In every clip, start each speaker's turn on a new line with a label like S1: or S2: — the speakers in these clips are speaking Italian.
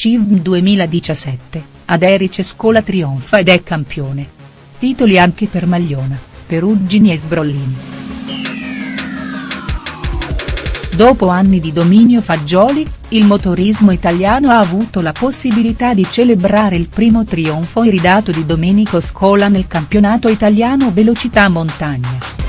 S1: CIV 2017, ad Erice Scola trionfa ed è campione. Titoli anche per Magliona, Perugini e Sbrollini. Dopo anni di dominio Fagioli, il motorismo italiano ha avuto la possibilità di celebrare il primo trionfo iridato di Domenico Scola nel campionato italiano velocità montagna.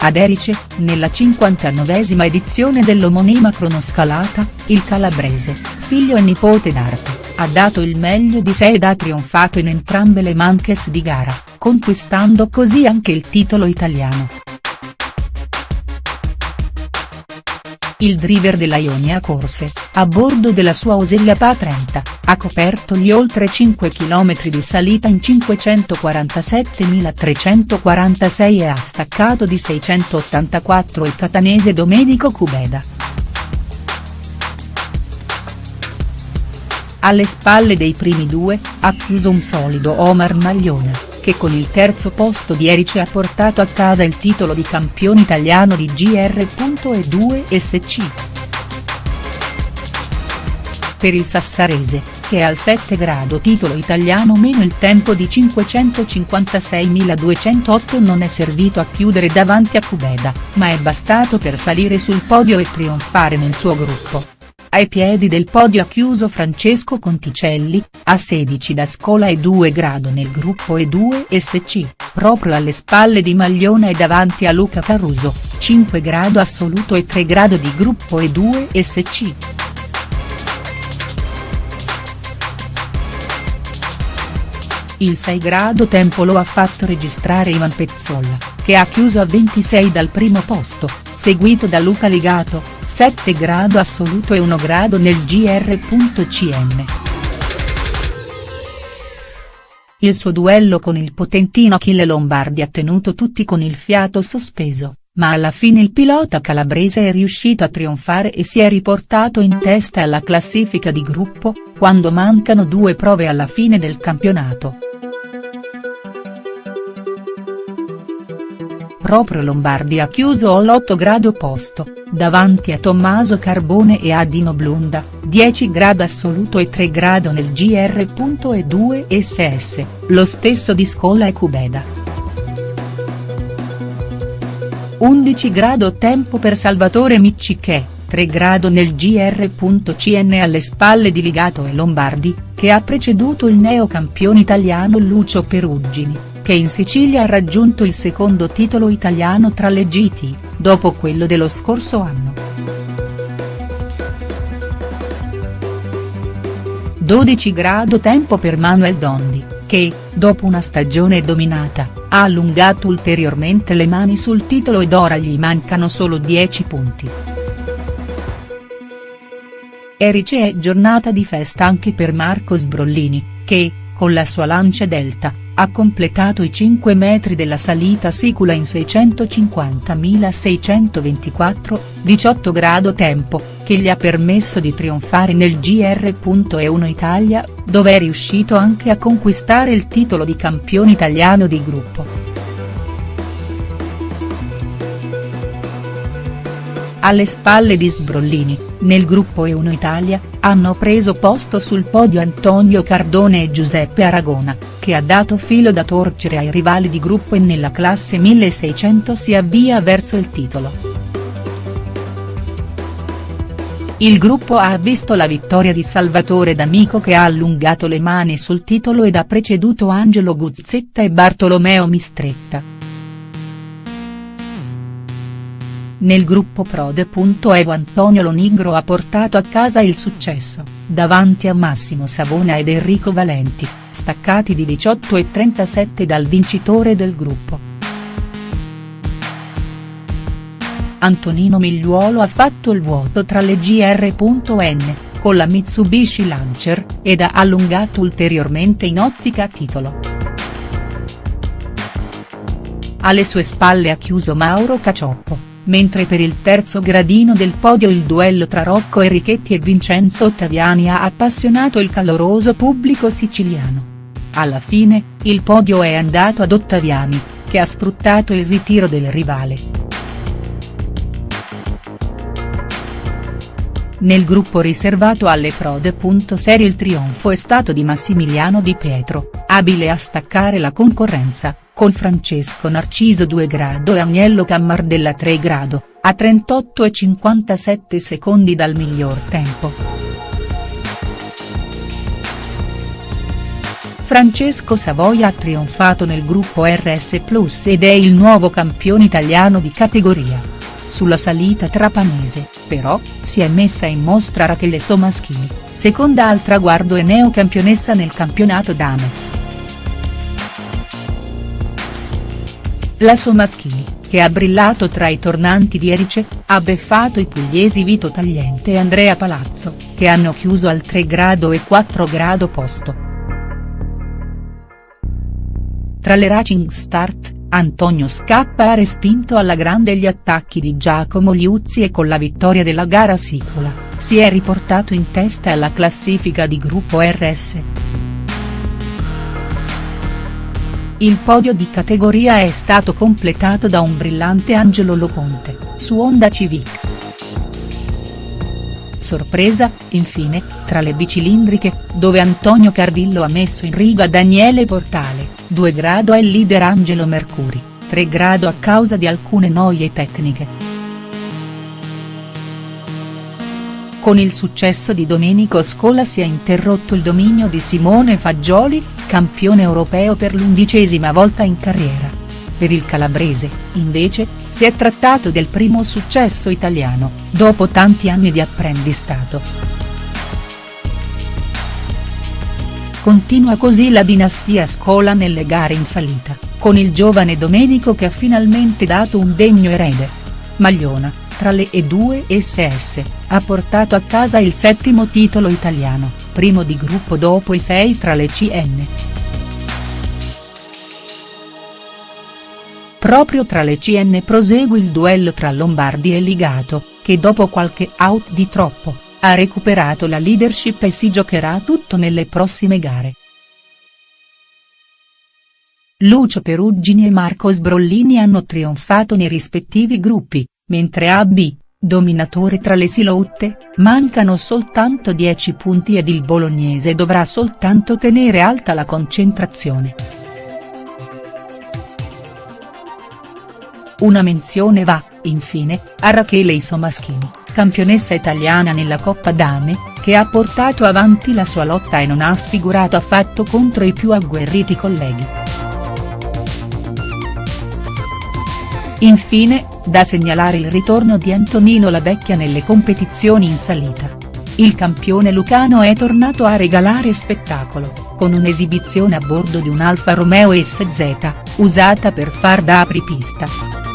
S1: Ad Erice, nella 59esima edizione dell'omonima cronoscalata, il calabrese, figlio e nipote d'arte, ha dato il meglio di sé ed ha trionfato in entrambe le manches di gara, conquistando così anche il titolo italiano. Il driver della Ionia corse, a bordo della sua Osella Pa 30, ha coperto gli oltre 5 km di salita in 547.346 e ha staccato di 684 il catanese Domenico Cubeda. Alle spalle dei primi due, ha chiuso un solido Omar Maglione che con il terzo posto di Erice ha portato a casa il titolo di campione italiano di GR.E2 SC. Per il sassarese, che è al 7 grado titolo italiano meno il tempo di 556.208 non è servito a chiudere davanti a Cubeda, ma è bastato per salire sul podio e trionfare nel suo gruppo. Ai piedi del podio ha chiuso Francesco Conticelli, a 16 da Scola e 2 grado nel gruppo E2 SC, proprio alle spalle di Magliona e davanti a Luca Caruso, 5 grado assoluto e 3 grado di gruppo E2 SC. Il 6 grado tempo lo ha fatto registrare Ivan Pezzolla, che ha chiuso a 26 dal primo posto, seguito da Luca Ligato, 7 grado assoluto e 1 grado nel gr.cm. Il suo duello con il potentino Achille Lombardi ha tenuto tutti con il fiato sospeso, ma alla fine il pilota calabrese è riuscito a trionfare e si è riportato in testa alla classifica di gruppo, quando mancano due prove alla fine del campionato. Proprio Lombardi ha chiuso all'8 grado posto, davanti a Tommaso Carbone e a Dino Blunda, 10 grado assoluto e 3 grado nel GR.E2 SS, lo stesso di Scola e Cubeda. 11 grado tempo per Salvatore Miccichè, 3 grado nel GR.CN alle spalle di Ligato e Lombardi, che ha preceduto il neocampione italiano Lucio Perugini che in Sicilia ha raggiunto il secondo titolo italiano tra le GT, dopo quello dello scorso anno. 12 grado tempo per Manuel Dondi, che, dopo una stagione dominata, ha allungato ulteriormente le mani sul titolo ed ora gli mancano solo 10 punti. Erice è giornata di festa anche per Marco Sbrollini, che, con la sua Lancia Delta, ha completato i 5 metri della salita sicula in 650.624, 18 grado tempo, che gli ha permesso di trionfare nel GR.E1 Italia, dove è riuscito anche a conquistare il titolo di campione italiano di gruppo. Alle spalle di Sbrollini, nel gruppo E1 Italia, hanno preso posto sul podio Antonio Cardone e Giuseppe Aragona, che ha dato filo da torcere ai rivali di gruppo e nella classe 1600 si avvia verso il titolo. Il gruppo ha visto la vittoria di Salvatore D'Amico che ha allungato le mani sul titolo ed ha preceduto Angelo Guzzetta e Bartolomeo Mistretta. Nel gruppo Prode. Evo Antonio Lonigro ha portato a casa il successo, davanti a Massimo Savona ed Enrico Valenti, staccati di 18 e 37 dal vincitore del gruppo. Antonino Migliuolo ha fatto il vuoto tra le GR.N, con la Mitsubishi Lancer, ed ha allungato ulteriormente in ottica titolo. Alle sue spalle ha chiuso Mauro Cacioppo mentre per il terzo gradino del podio il duello tra Rocco Enrichetti e Vincenzo Ottaviani ha appassionato il caloroso pubblico siciliano. Alla fine, il podio è andato ad Ottaviani, che ha sfruttato il ritiro del rivale. Nel gruppo riservato alle prode. Serie il trionfo è stato di Massimiliano Di Pietro, abile a staccare la concorrenza, con Francesco Narciso 2 grado e Agnello Cammardella 3 grado, a 38 e 57 secondi dal miglior tempo. Francesco Savoia ha trionfato nel gruppo RS Plus ed è il nuovo campione italiano di categoria. Sulla salita trapanese, però, si è messa in mostra Rachele Somaschini, seconda al traguardo e neocampionessa nel campionato dame. La Somaschini, che ha brillato tra i tornanti di Erice, ha beffato i pugliesi Vito Tagliente e Andrea Palazzo, che hanno chiuso al 3 grado e 4 grado posto. Tra le Racing Start, Antonio Scappa ha respinto alla grande gli attacchi di Giacomo Liuzzi e con la vittoria della gara Sicola, si è riportato in testa alla classifica di gruppo RS. Il podio di categoria è stato completato da un brillante Angelo Loconte, su Honda Civic. Sorpresa, infine, tra le bicilindriche, dove Antonio Cardillo ha messo in riga Daniele Portale, 2 grado è il leader Angelo Mercuri, 3 grado a causa di alcune noie tecniche. Con il successo di Domenico Scola si è interrotto il dominio di Simone Fagioli, campione europeo per l'undicesima volta in carriera. Per il calabrese, invece, si è trattato del primo successo italiano, dopo tanti anni di apprendistato. Continua così la dinastia Scola nelle gare in salita, con il giovane Domenico che ha finalmente dato un degno erede. Magliona, tra le E2 e SS, ha portato a casa il settimo titolo italiano, primo di gruppo dopo i sei tra le CN. Proprio tra le CN prosegue il duello tra Lombardi e Ligato, che dopo qualche out di troppo, ha recuperato la leadership e si giocherà tutto nelle prossime gare. Lucio Perugini e Marco Sbrollini hanno trionfato nei rispettivi gruppi, mentre AB, dominatore tra le silotte, mancano soltanto 10 punti ed il bolognese dovrà soltanto tenere alta la concentrazione. Una menzione va, infine, a Rachele Isomaschini campionessa italiana nella Coppa Dame, che ha portato avanti la sua lotta e non ha sfigurato affatto contro i più agguerriti colleghi. Infine, da segnalare il ritorno di Antonino La Vecchia nelle competizioni in salita. Il campione lucano è tornato a regalare spettacolo, con un'esibizione a bordo di un Alfa Romeo SZ, usata per far da apripista.